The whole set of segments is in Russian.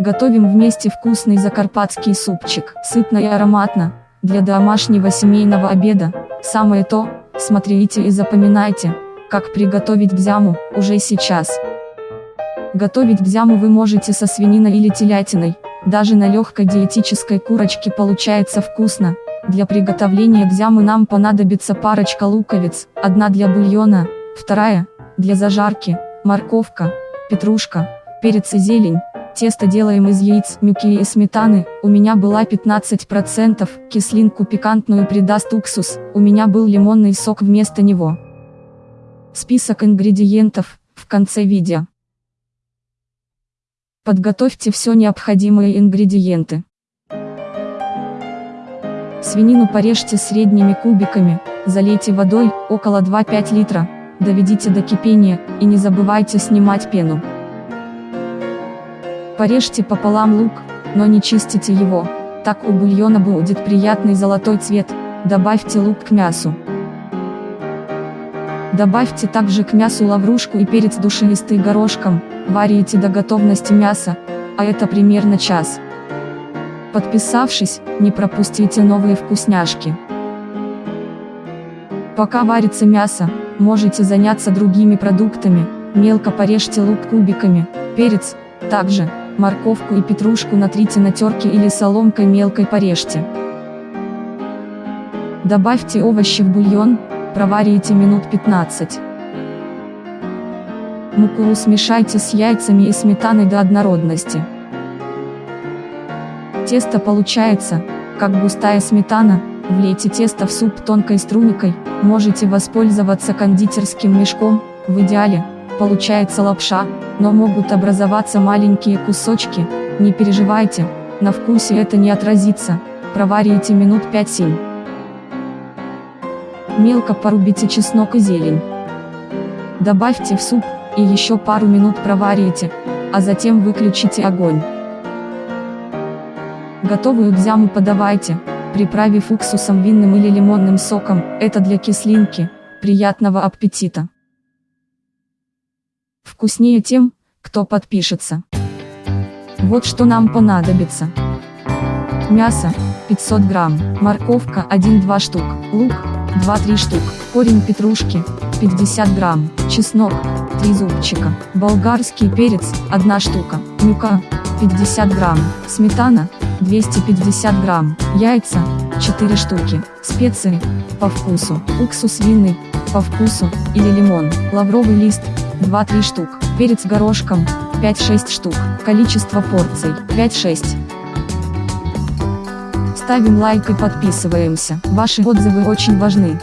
Готовим вместе вкусный закарпатский супчик, сытно и ароматно, для домашнего семейного обеда, самое то, смотрите и запоминайте, как приготовить бзяму, уже сейчас. Готовить бзяму вы можете со свининой или телятиной, даже на легкой диетической курочке получается вкусно. Для приготовления бзямы нам понадобится парочка луковиц, одна для бульона, вторая, для зажарки, морковка, петрушка, перец и зелень. Тесто делаем из яиц, муки и сметаны, у меня была 15%, кислинку пикантную придаст уксус, у меня был лимонный сок вместо него. Список ингредиентов, в конце видео. Подготовьте все необходимые ингредиенты. Свинину порежьте средними кубиками, залейте водой, около 2-5 литра, доведите до кипения, и не забывайте снимать пену. Порежьте пополам лук, но не чистите его, так у бульона будет приятный золотой цвет, добавьте лук к мясу. Добавьте также к мясу лаврушку и перец душистый горошком, варите до готовности мяса, а это примерно час. Подписавшись, не пропустите новые вкусняшки. Пока варится мясо, можете заняться другими продуктами, мелко порежьте лук кубиками, перец, также, морковку и петрушку натрите на терке или соломкой мелкой порежьте. Добавьте овощи в бульон, проварите минут 15. Муку смешайте с яйцами и сметаной до однородности. Тесто получается, как густая сметана, влейте тесто в суп тонкой струйкой, можете воспользоваться кондитерским мешком, в идеале, получается лапша, но могут образоваться маленькие кусочки, не переживайте, на вкусе это не отразится, проварите минут 5-7. Мелко порубите чеснок и зелень. Добавьте в суп, и еще пару минут проварите, а затем выключите огонь. Готовую бзяму подавайте, приправив уксусом винным или лимонным соком, это для кислинки, приятного аппетита. Вкуснее тем, кто подпишется. Вот что нам понадобится. Мясо, 500 грамм, морковка 1-2 штук, лук, 2-3 штук, корень петрушки, 50 грамм, чеснок, 3 зубчика, болгарский перец, 1 штука, мука, 50 грамм, сметана, 250 грамм, яйца, 4 штуки, специи, по вкусу, уксус винный, по вкусу, или лимон, лавровый лист, 2-3 штук, перец горошком, 5-6 штук, количество порций, 5-6. Ставим лайк и подписываемся, ваши отзывы очень важны.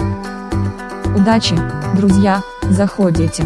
Удачи, друзья, заходите.